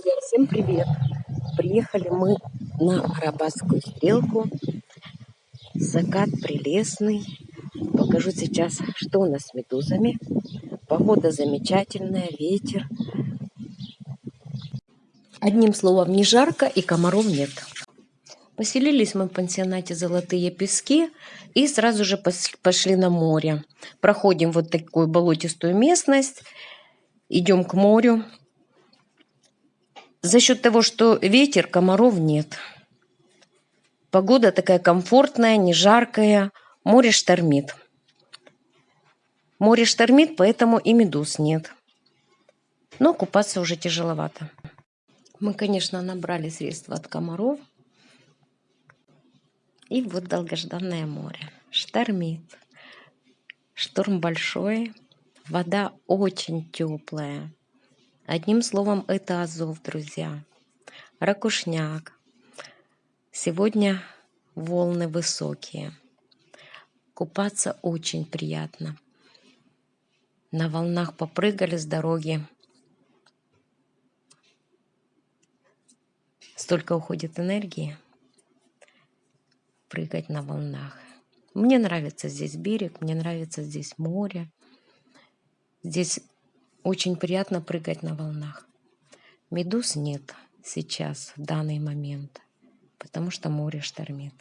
Друзья, всем привет! Приехали мы на Арабатскую стрелку. Закат прелестный. Покажу сейчас, что у нас с медузами. Погода замечательная, ветер. Одним словом, не жарко и комаров нет. Поселились мы в пансионате «Золотые пески» и сразу же пошли на море. Проходим вот такую болотистую местность, идем к морю. За счет того, что ветер, комаров нет. Погода такая комфортная, не жаркая, море штормит. Море штормит, поэтому и медуз нет. Но купаться уже тяжеловато. Мы, конечно, набрали средства от комаров. И вот долгожданное море. Штормит. Шторм большой. Вода очень теплая. Одним словом, это Азов, друзья. Ракушняк. Сегодня волны высокие. Купаться очень приятно. На волнах попрыгали с дороги. Столько уходит энергии прыгать на волнах. Мне нравится здесь берег, мне нравится здесь море. Здесь очень приятно прыгать на волнах. Медуз нет сейчас, в данный момент, потому что море штормит.